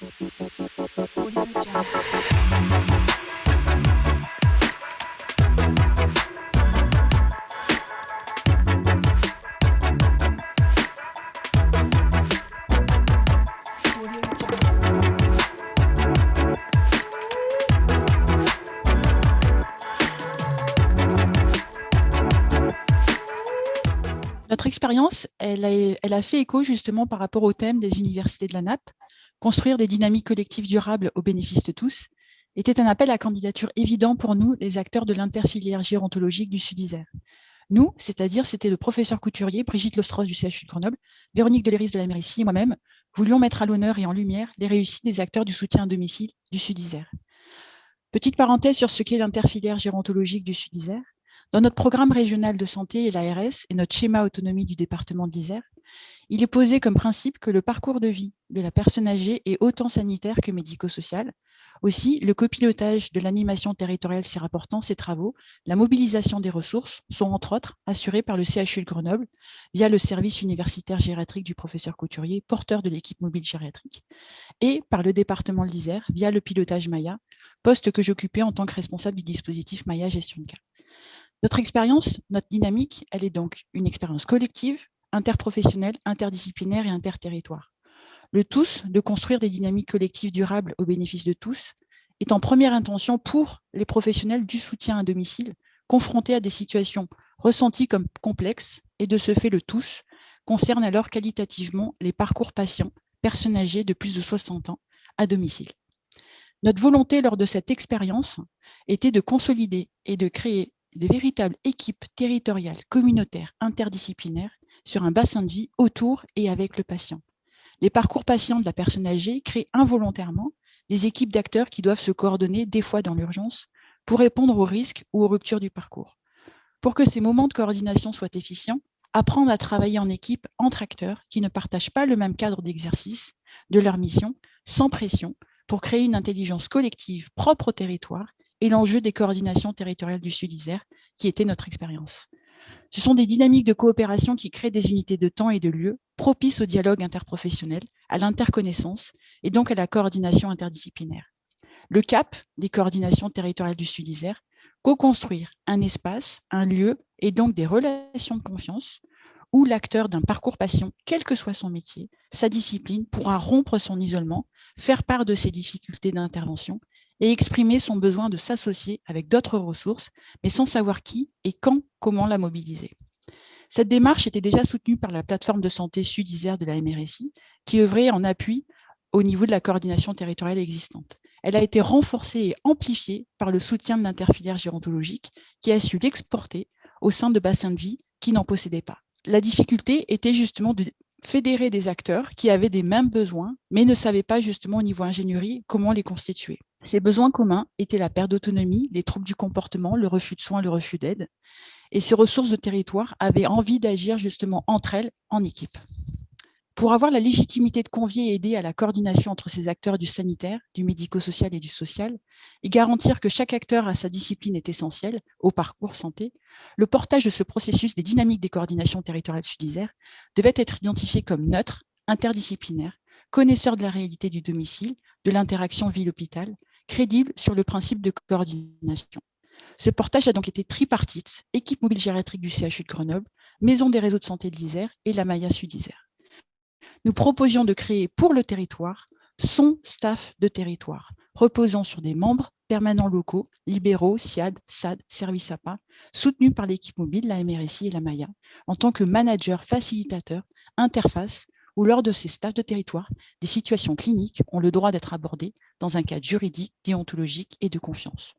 Notre expérience, elle a, fait écho justement par rapport au thème des universités de la NAP. Construire des dynamiques collectives durables au bénéfice de tous était un appel à candidature évident pour nous, les acteurs de l'interfilière gérontologique du Sud-Isère. Nous, c'est-à-dire c'était le professeur couturier, Brigitte Lostros du CHU de Grenoble, Véronique Deléris de la Méricie et moi-même, voulions mettre à l'honneur et en lumière les réussites des acteurs du soutien à domicile du Sud-Isère. Petite parenthèse sur ce qu'est l'interfilière gérontologique du Sud-Isère. Dans notre programme régional de santé et l'ARS et notre schéma autonomie du département de l'Isère, il est posé comme principe que le parcours de vie de la personne âgée est autant sanitaire que médico-social. Aussi, le copilotage de l'animation territoriale s'y rapportant ces travaux, la mobilisation des ressources sont entre autres assurés par le CHU de Grenoble via le service universitaire gériatrique du professeur Couturier, porteur de l'équipe mobile gériatrique, et par le département de l'Isère via le pilotage Maya, poste que j'occupais en tant que responsable du dispositif Maya Gestion de cas. Notre expérience, notre dynamique, elle est donc une expérience collective, interprofessionnelle, interdisciplinaire et interterritoire. Le tous de construire des dynamiques collectives durables au bénéfice de tous est en première intention pour les professionnels du soutien à domicile confrontés à des situations ressenties comme complexes et de ce fait le tous concerne alors qualitativement les parcours patients, personnes âgées de plus de 60 ans à domicile. Notre volonté lors de cette expérience était de consolider et de créer de véritables équipes territoriales, communautaires, interdisciplinaires sur un bassin de vie autour et avec le patient. Les parcours patients de la personne âgée créent involontairement des équipes d'acteurs qui doivent se coordonner des fois dans l'urgence pour répondre aux risques ou aux ruptures du parcours. Pour que ces moments de coordination soient efficients, apprendre à travailler en équipe entre acteurs qui ne partagent pas le même cadre d'exercice de leur mission, sans pression, pour créer une intelligence collective propre au territoire et l'enjeu des coordinations territoriales du Sud-Isère, qui était notre expérience. Ce sont des dynamiques de coopération qui créent des unités de temps et de lieu propices au dialogue interprofessionnel, à l'interconnaissance et donc à la coordination interdisciplinaire. Le cap des coordinations territoriales du Sud-Isère, co-construire un espace, un lieu et donc des relations de confiance où l'acteur d'un parcours passion, quel que soit son métier, sa discipline, pourra rompre son isolement, faire part de ses difficultés d'intervention et exprimer son besoin de s'associer avec d'autres ressources, mais sans savoir qui et quand, comment la mobiliser. Cette démarche était déjà soutenue par la plateforme de santé Sud-Isère de la MRSI, qui œuvrait en appui au niveau de la coordination territoriale existante. Elle a été renforcée et amplifiée par le soutien de l'interfilière gérontologique, qui a su l'exporter au sein de bassins de vie qui n'en possédaient pas. La difficulté était justement de fédérer des acteurs qui avaient des mêmes besoins, mais ne savaient pas justement au niveau ingénierie comment les constituer. Ces besoins communs étaient la perte d'autonomie, les troubles du comportement, le refus de soins, le refus d'aide. Et ces ressources de territoire avaient envie d'agir justement entre elles en équipe. Pour avoir la légitimité de convier et aider à la coordination entre ces acteurs du sanitaire, du médico-social et du social, et garantir que chaque acteur à sa discipline est essentiel au parcours santé, le portage de ce processus des dynamiques des coordinations territoriales sud devait être identifié comme neutre, interdisciplinaire, connaisseur de la réalité du domicile, de l'interaction ville-hôpital, crédible sur le principe de coordination. Ce portage a donc été tripartite, équipe mobile gériatrique du CHU de Grenoble, maison des réseaux de santé de l'Isère et la Maya Sud-Isère nous proposions de créer pour le territoire son staff de territoire, reposant sur des membres permanents locaux, libéraux, SIAD, SAD, Service APA, soutenus par l'équipe mobile, la MRSI et la Maya, en tant que manager, facilitateur, interface, où lors de ces staffs de territoire, des situations cliniques ont le droit d'être abordées dans un cadre juridique, déontologique et de confiance.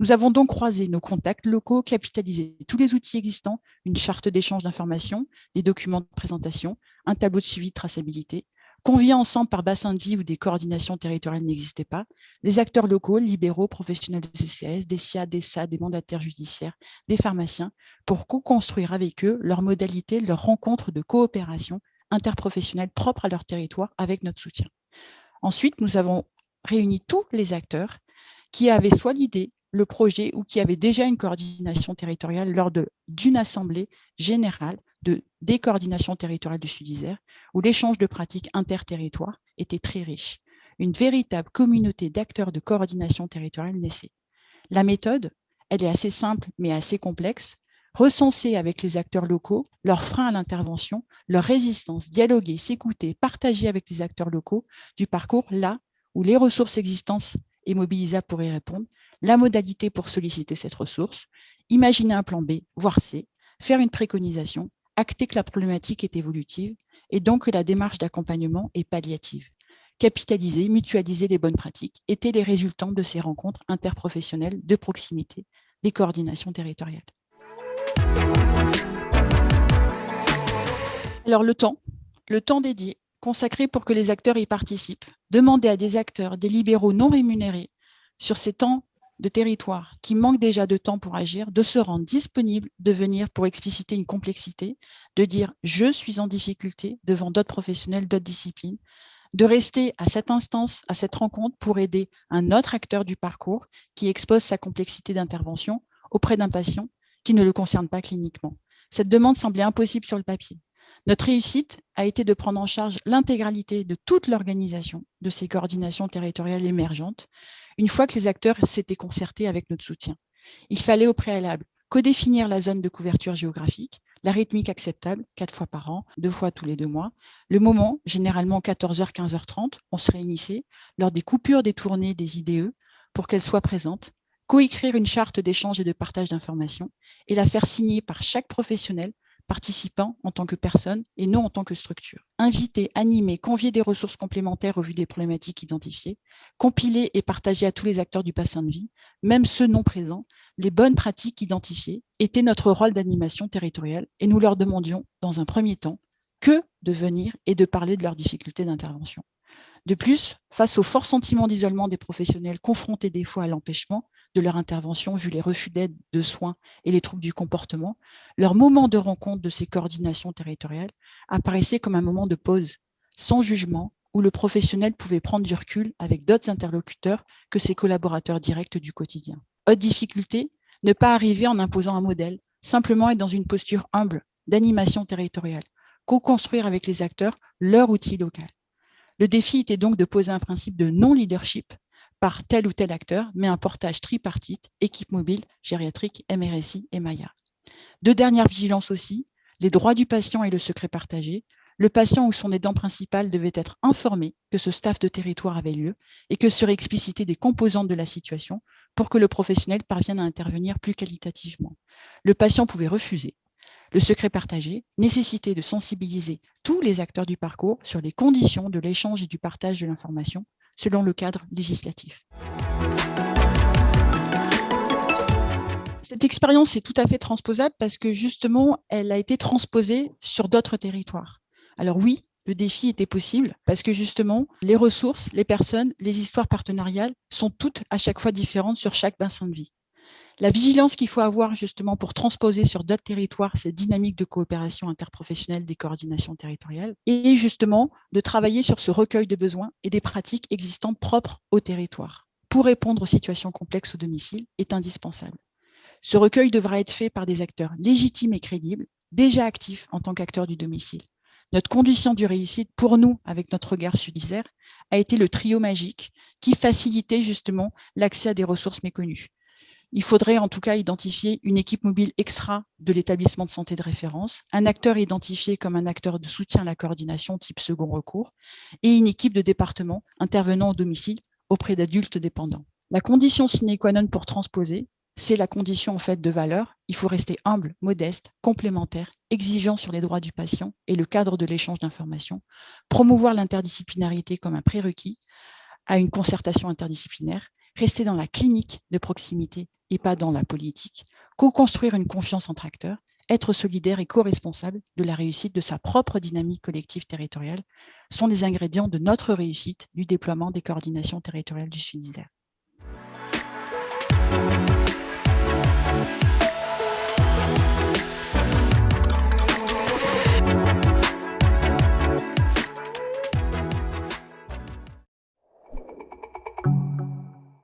Nous avons donc croisé nos contacts locaux, capitalisé tous les outils existants, une charte d'échange d'informations, des documents de présentation, un tableau de suivi de traçabilité, conviés ensemble par bassin de vie où des coordinations territoriales n'existaient pas, des acteurs locaux, libéraux, professionnels de CCS, des SIA, des SA, des mandataires judiciaires, des pharmaciens, pour co-construire avec eux leurs modalités, leurs rencontres de coopération interprofessionnelle propres à leur territoire avec notre soutien. Ensuite, nous avons réuni tous les acteurs qui avaient soit l'idée, le projet ou qui avait déjà une coordination territoriale lors d'une assemblée générale de décoordination territoriale du Sud-Isère, où l'échange de pratiques interterritoires était très riche. une véritable communauté d'acteurs de coordination territoriale naissait. La méthode, elle est assez simple mais assez complexe, recenser avec les acteurs locaux leurs freins à l'intervention, leur résistance, dialoguer, s'écouter, partager avec les acteurs locaux du parcours là où les ressources existantes et mobilisables pour y répondre, la modalité pour solliciter cette ressource, imaginer un plan B, voire C, faire une préconisation, acter que la problématique est évolutive et donc que la démarche d'accompagnement est palliative. Capitaliser, mutualiser les bonnes pratiques étaient les résultats de ces rencontres interprofessionnelles de proximité des coordinations territoriales. Alors le temps, le temps dédié, consacré pour que les acteurs y participent, demander à des acteurs, des libéraux non rémunérés, sur ces temps de territoire qui manquent déjà de temps pour agir, de se rendre disponible, de venir pour expliciter une complexité, de dire « je suis en difficulté » devant d'autres professionnels, d'autres disciplines, de rester à cette instance, à cette rencontre pour aider un autre acteur du parcours qui expose sa complexité d'intervention auprès d'un patient qui ne le concerne pas cliniquement. Cette demande semblait impossible sur le papier. Notre réussite a été de prendre en charge l'intégralité de toute l'organisation de ces coordinations territoriales émergentes, une fois que les acteurs s'étaient concertés avec notre soutien. Il fallait au préalable codéfinir la zone de couverture géographique, la rythmique acceptable, quatre fois par an, deux fois tous les deux mois, le moment, généralement 14h, 15h30, on se réunissait lors des coupures des tournées des IDE pour qu'elles soient présentes, coécrire une charte d'échange et de partage d'informations et la faire signer par chaque professionnel participant en tant que personne et non en tant que structure. Inviter, animer, convier des ressources complémentaires au vu des problématiques identifiées, compiler et partager à tous les acteurs du bassin de vie, même ceux non présents, les bonnes pratiques identifiées était notre rôle d'animation territoriale et nous leur demandions, dans un premier temps, que de venir et de parler de leurs difficultés d'intervention. De plus, face au fort sentiment d'isolement des professionnels confrontés des fois à l'empêchement, de leur intervention, vu les refus d'aide, de soins et les troubles du comportement, leur moment de rencontre de ces coordinations territoriales apparaissait comme un moment de pause, sans jugement, où le professionnel pouvait prendre du recul avec d'autres interlocuteurs que ses collaborateurs directs du quotidien. Autre difficulté, ne pas arriver en imposant un modèle, simplement être dans une posture humble d'animation territoriale, co-construire avec les acteurs leur outil local. Le défi était donc de poser un principe de non-leadership par tel ou tel acteur, mais un portage tripartite, équipe mobile, gériatrique, MRSI et Maya. Deux dernières vigilances aussi, les droits du patient et le secret partagé. Le patient ou son aidant principal devait être informé que ce staff de territoire avait lieu et que seraient explicitées des composantes de la situation pour que le professionnel parvienne à intervenir plus qualitativement. Le patient pouvait refuser. Le secret partagé nécessitait de sensibiliser tous les acteurs du parcours sur les conditions de l'échange et du partage de l'information selon le cadre législatif. Cette expérience est tout à fait transposable parce que justement, elle a été transposée sur d'autres territoires. Alors oui, le défi était possible parce que justement, les ressources, les personnes, les histoires partenariales sont toutes à chaque fois différentes sur chaque bassin de vie. La vigilance qu'il faut avoir justement pour transposer sur d'autres territoires cette dynamique de coopération interprofessionnelle des coordinations territoriales et justement de travailler sur ce recueil de besoins et des pratiques existantes propres au territoire pour répondre aux situations complexes au domicile est indispensable. Ce recueil devra être fait par des acteurs légitimes et crédibles, déjà actifs en tant qu'acteurs du domicile. Notre condition de réussite, pour nous, avec notre regard sudisaire, a été le trio magique qui facilitait justement l'accès à des ressources méconnues. Il faudrait en tout cas identifier une équipe mobile extra de l'établissement de santé de référence, un acteur identifié comme un acteur de soutien à la coordination type second recours et une équipe de département intervenant au domicile auprès d'adultes dépendants. La condition sine qua non pour transposer, c'est la condition en fait de valeur. Il faut rester humble, modeste, complémentaire, exigeant sur les droits du patient et le cadre de l'échange d'informations, promouvoir l'interdisciplinarité comme un prérequis à une concertation interdisciplinaire rester dans la clinique de proximité et pas dans la politique, co-construire une confiance entre acteurs, être solidaire et co-responsable de la réussite de sa propre dynamique collective territoriale sont les ingrédients de notre réussite du déploiement des coordinations territoriales du Sud-Isère.